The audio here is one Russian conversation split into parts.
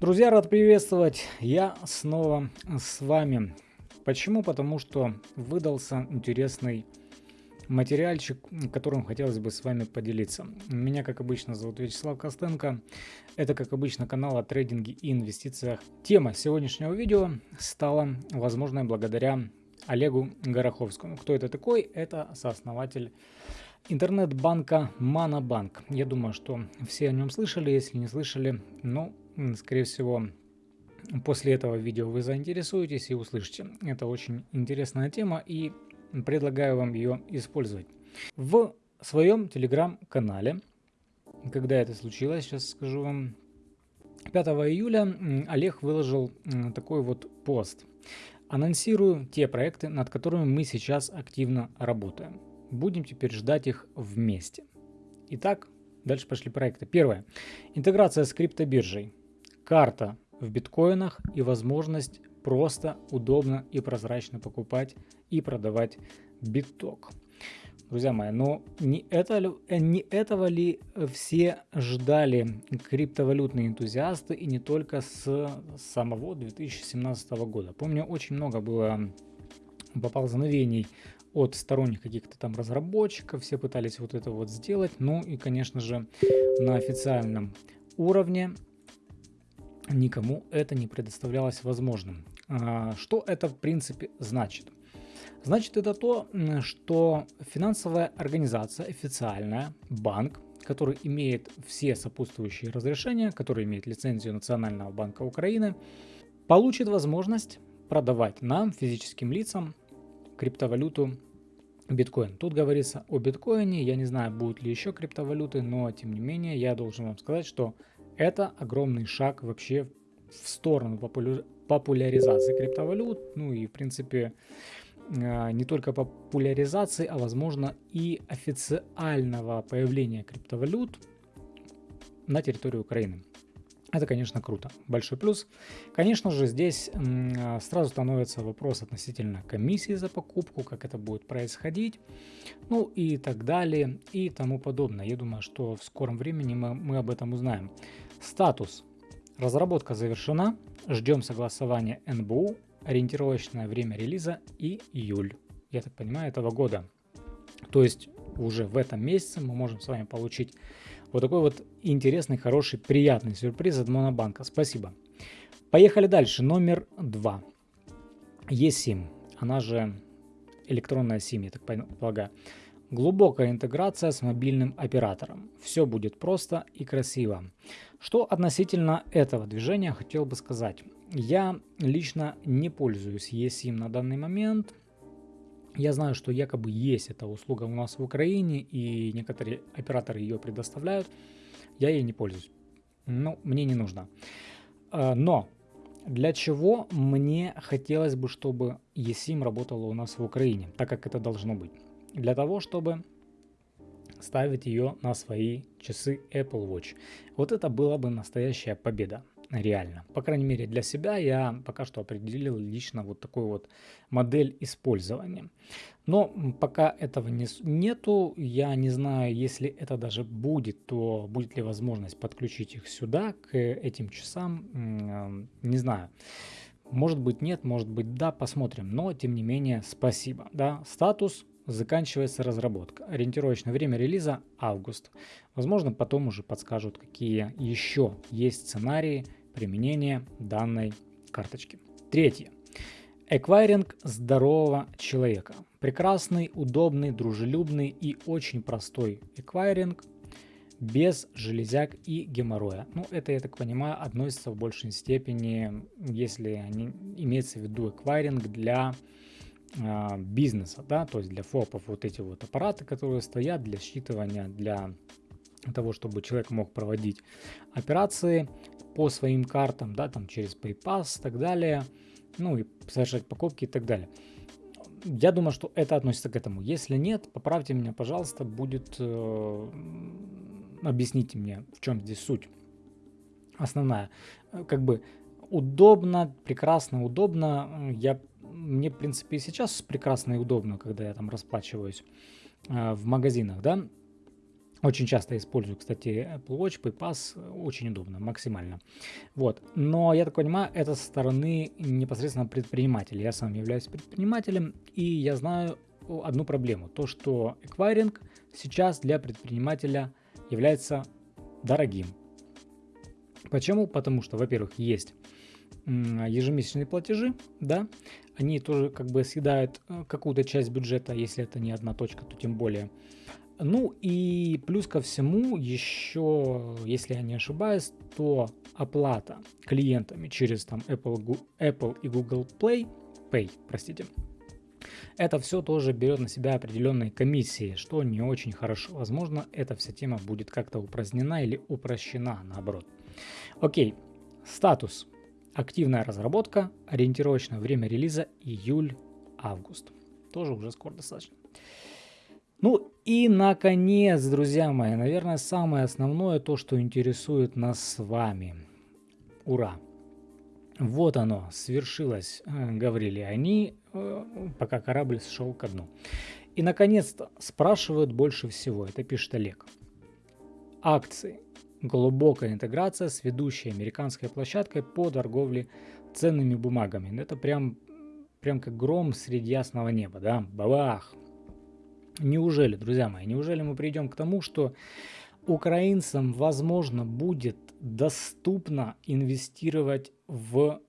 Друзья, рад приветствовать. Я снова с вами. Почему? Потому что выдался интересный материальчик, которым хотелось бы с вами поделиться. Меня, как обычно, зовут Вячеслав Костенко. Это, как обычно, канал о трейдинге и инвестициях. Тема сегодняшнего видео стала возможной благодаря Олегу Гороховскому. Кто это такой? Это сооснователь интернет-банка Манабанк. Я думаю, что все о нем слышали. Если не слышали, ну, скорее всего, после этого видео вы заинтересуетесь и услышите. Это очень интересная тема и предлагаю вам ее использовать. В своем телеграм-канале, когда это случилось, сейчас скажу вам, 5 июля Олег выложил такой вот пост. Анонсирую те проекты, над которыми мы сейчас активно работаем. Будем теперь ждать их вместе. Итак, дальше пошли проекты. Первое. Интеграция с криптобиржей карта в биткоинах и возможность просто, удобно и прозрачно покупать и продавать биток. Друзья мои, но не, это, э, не этого ли все ждали криптовалютные энтузиасты и не только с самого 2017 года? Помню, очень много было поползновений от сторонних каких-то там разработчиков, все пытались вот это вот сделать, ну и, конечно же, на официальном уровне никому это не предоставлялось возможным. А, что это в принципе значит? Значит это то, что финансовая организация официальная, банк, который имеет все сопутствующие разрешения, который имеет лицензию Национального банка Украины, получит возможность продавать нам, физическим лицам, криптовалюту биткоин. Тут говорится о биткоине, я не знаю, будут ли еще криптовалюты, но тем не менее я должен вам сказать, что это огромный шаг вообще в сторону популяризации криптовалют, ну и в принципе а, не только популяризации, а возможно и официального появления криптовалют на территории Украины. Это, конечно, круто. Большой плюс. Конечно же, здесь а, сразу становится вопрос относительно комиссии за покупку, как это будет происходить, ну и так далее, и тому подобное. Я думаю, что в скором времени мы, мы об этом узнаем. Статус. Разработка завершена. Ждем согласования НБУ. Ориентировочное время релиза июль, я так понимаю, этого года. То есть уже в этом месяце мы можем с вами получить вот такой вот интересный, хороший, приятный сюрприз от Монобанка. Спасибо. Поехали дальше. Номер два. eSIM, она же электронная SIM, я так полагаю. Глубокая интеграция с мобильным оператором. Все будет просто и красиво. Что относительно этого движения хотел бы сказать. Я лично не пользуюсь eSIM на данный момент. Я знаю, что якобы есть эта услуга у нас в Украине, и некоторые операторы ее предоставляют. Я ей не пользуюсь. Ну, мне не нужно. А, но для чего мне хотелось бы, чтобы eSIM работала у нас в Украине, так как это должно быть? Для того, чтобы ставить ее на свои часы Apple Watch. Вот это была бы настоящая победа, реально. По крайней мере для себя я пока что определил лично вот такую вот модель использования. Но пока этого не, нету, я не знаю, если это даже будет, то будет ли возможность подключить их сюда, к этим часам, не знаю. Может быть нет, может быть да, посмотрим. Но тем не менее спасибо. Да, статус заканчивается разработка. Ориентировочное время релиза август. Возможно, потом уже подскажут, какие еще есть сценарии применения данной карточки. Третье. Эквайринг здорового человека. Прекрасный, удобный, дружелюбный и очень простой эквайринг без железяк и геморроя. Ну, это, я так понимаю, относится в большей степени, если имеется в виду эквайринг для а, бизнеса, да, то есть для ФОПов вот эти вот аппараты, которые стоят для считывания, для того, чтобы человек мог проводить операции по своим картам, да, там через PayPass и так далее, ну и совершать покупки и так далее. Я думаю, что это относится к этому. Если нет, поправьте меня, пожалуйста, будет... Э, объясните мне, в чем здесь суть основная. Как бы удобно, прекрасно, удобно. Я мне, в принципе, и сейчас прекрасно и удобно, когда я там расплачиваюсь э, в магазинах, да. Очень часто использую, кстати, Apple Watch, PayPass, очень удобно, максимально. Вот. Но, я так понимаю, это со стороны непосредственно предпринимателя. Я сам являюсь предпринимателем, и я знаю одну проблему. То, что эквайринг сейчас для предпринимателя является дорогим. Почему? Потому что, во-первых, есть ежемесячные платежи, да, они тоже как бы съедают э, какую-то часть бюджета, если это не одна точка, то тем более. Ну и плюс ко всему еще, если я не ошибаюсь, то оплата клиентами через там Apple, Apple и Google Play, Pay, простите, это все тоже берет на себя определенные комиссии, что не очень хорошо. Возможно, эта вся тема будет как-то упразднена или упрощена наоборот. Окей, статус. Активная разработка, ориентировочное время релиза июль-август. Тоже уже скоро достаточно. Ну и наконец, друзья мои, наверное, самое основное, то, что интересует нас с вами. Ура! Вот оно, свершилось, э, говорили они, э, пока корабль шел ко дну. И наконец-то спрашивают больше всего, это пишет Олег. Акции. Глубокая интеграция с ведущей американской площадкой по торговле ценными бумагами. Это прям, прям как гром среди ясного неба, да? Бабах! Неужели, друзья мои, неужели мы придем к тому, что украинцам, возможно, будет доступно инвестировать в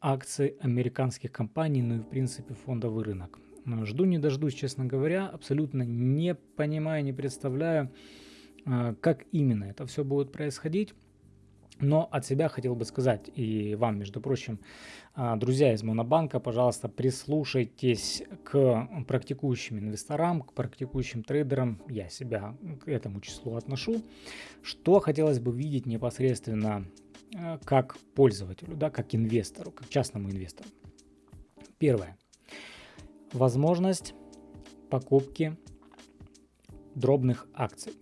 акции американских компаний, ну и в принципе фондовый рынок. Жду не дождусь, честно говоря, абсолютно не понимаю, не представляю, как именно это все будет происходить. Но от себя хотел бы сказать и вам, между прочим, а, друзья из Монобанка, пожалуйста, прислушайтесь к практикующим инвесторам, к практикующим трейдерам, я себя к этому числу отношу, что хотелось бы видеть непосредственно а, как пользователю, да, как инвестору, как частному инвестору. Первое. Возможность покупки дробных акций.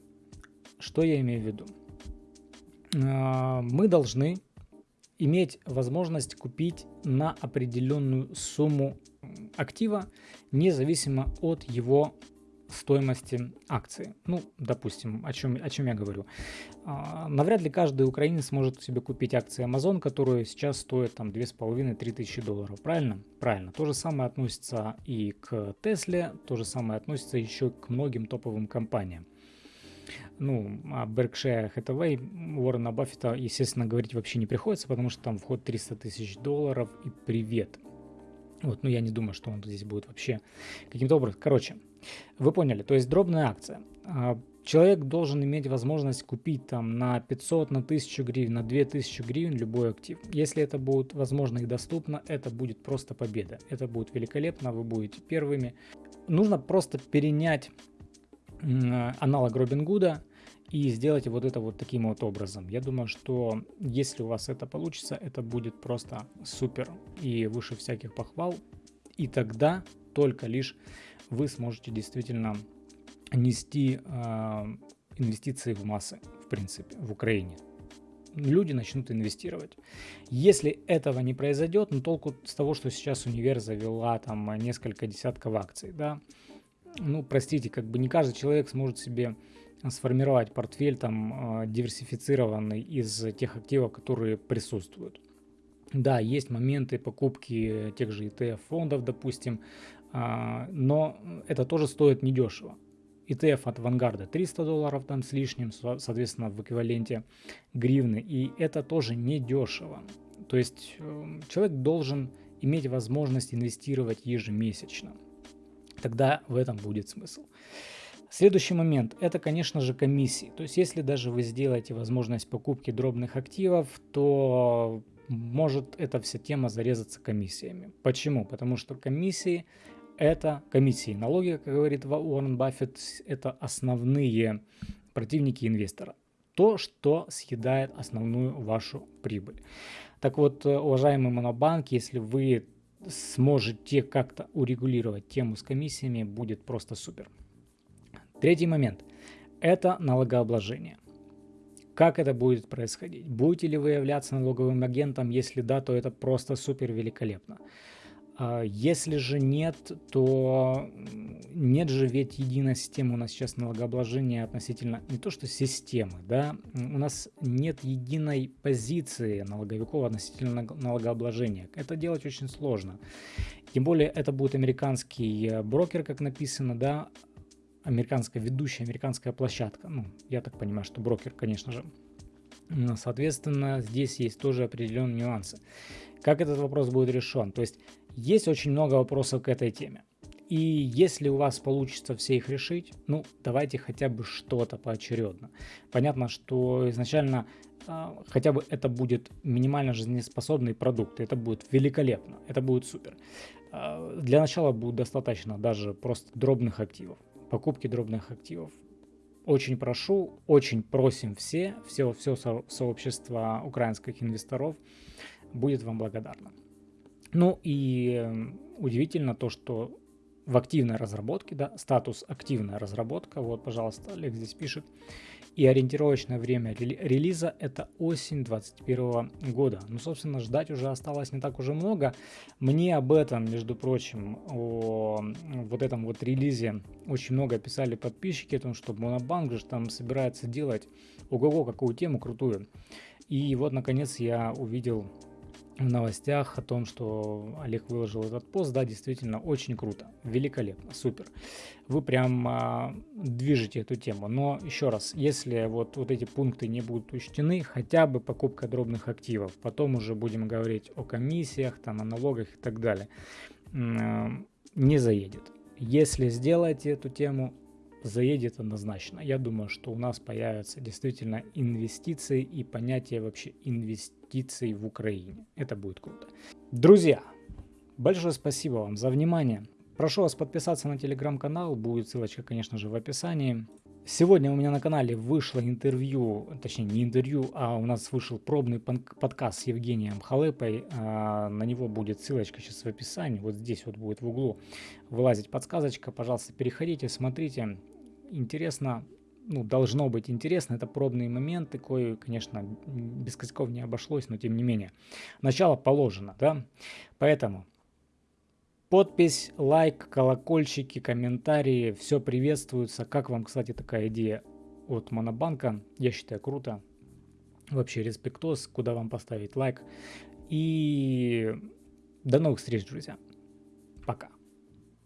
Что я имею в виду? А, мы должны иметь возможность купить на определенную сумму актива, независимо от его стоимости акции. Ну, допустим, о чем, о чем я говорю. А, навряд ли каждый украинец может себе купить акции Amazon, которые сейчас стоят там 2,5-3 тысячи долларов. Правильно? Правильно. То же самое относится и к Тесле, то же самое относится еще к многим топовым компаниям. Ну, о Berkshire Hathaway Уоррена Баффета, естественно, говорить вообще не приходится, потому что там вход 300 тысяч долларов и привет. Вот, ну я не думаю, что он здесь будет вообще каким-то образом. Короче, вы поняли, то есть дробная акция. А, человек должен иметь возможность купить там на 500, на 1000 гривен, на 2000 гривен любой актив. Если это будет возможно и доступно, это будет просто победа. Это будет великолепно, вы будете первыми. Нужно просто перенять аналог Робин Гуда и сделать вот это вот таким вот образом. Я думаю, что если у вас это получится, это будет просто супер и выше всяких похвал. И тогда только лишь вы сможете действительно нести э, инвестиции в массы, в принципе, в Украине. Люди начнут инвестировать. Если этого не произойдет, ну толку с того, что сейчас универ завела там несколько десятков акций, да, ну, простите, как бы не каждый человек сможет себе сформировать портфель там а, диверсифицированный из тех активов, которые присутствуют. Да, есть моменты покупки тех же ETF фондов, допустим, а, но это тоже стоит недешево. ETF от Vanguard 300 долларов там с лишним, соответственно, в эквиваленте гривны, и это тоже недешево. То есть э, человек должен иметь возможность инвестировать ежемесячно тогда в этом будет смысл. Следующий момент – это, конечно же, комиссии. То есть, если даже вы сделаете возможность покупки дробных активов, то может эта вся тема зарезаться комиссиями. Почему? Потому что комиссии – это комиссии. Налоги, как говорит Уоррен Баффет, это основные противники инвестора. То, что съедает основную вашу прибыль. Так вот, уважаемый монобанк, если вы сможете как-то урегулировать тему с комиссиями, будет просто супер. Третий момент – это налогообложение. Как это будет происходить? Будете ли вы являться налоговым агентом? Если да, то это просто супер великолепно. А если же нет, то нет же ведь единой системы у нас сейчас налогообложения относительно не то что системы, да, у нас нет единой позиции налоговиков относительно налогообложения. Это делать очень сложно. Тем более это будет американский э, брокер, как написано, да, американская ведущая, американская площадка. Ну, я так понимаю, что брокер, конечно же. Соответственно, здесь есть тоже определенные нюансы. Как этот вопрос будет решен? То есть есть очень много вопросов к этой теме. И если у вас получится все их решить, ну, давайте хотя бы что-то поочередно. Понятно, что изначально э, хотя бы это будет минимально жизнеспособный продукт. Это будет великолепно, это будет супер. Э, для начала будет достаточно даже просто дробных активов, покупки дробных активов. Очень прошу, очень просим все, все, все со сообщество украинских инвесторов будет вам благодарно. Ну и эм, удивительно то, что в активной разработке, да, статус активная разработка, вот, пожалуйста, Олег здесь пишет, и ориентировочное время релиза это осень 2021 года. Ну, собственно, ждать уже осталось не так уже много. Мне об этом, между прочим, о вот этом вот релизе очень много писали подписчики, о том, что Монобанк же там собирается делать ого-го какую тему крутую. И вот, наконец, я увидел в новостях о том, что Олег выложил этот пост, да, действительно очень круто, великолепно, супер. Вы прям а, движете эту тему. Но еще раз, если вот, вот эти пункты не будут учтены, хотя бы покупка дробных активов, потом уже будем говорить о комиссиях, там, о налогах и так далее, не заедет. Если сделаете эту тему, заедет однозначно. Я думаю, что у нас появятся действительно инвестиции и понятие вообще инвестиций в Украине. Это будет круто. Друзья, большое спасибо вам за внимание. Прошу вас подписаться на телеграм-канал, будет ссылочка, конечно же, в описании. Сегодня у меня на канале вышло интервью, точнее не интервью, а у нас вышел пробный подкаст с Евгением Халепой. А, на него будет ссылочка сейчас в описании, вот здесь вот будет в углу вылазить подсказочка. Пожалуйста, переходите, смотрите. Интересно, ну, должно быть интересно. Это пробные моменты, кое, конечно, без косяков не обошлось, но тем не менее. Начало положено, да? Поэтому Подпись, лайк, колокольчики, комментарии, все приветствуется. Как вам, кстати, такая идея от Монобанка? Я считаю, круто. Вообще респектос, куда вам поставить лайк. И до новых встреч, друзья. Пока.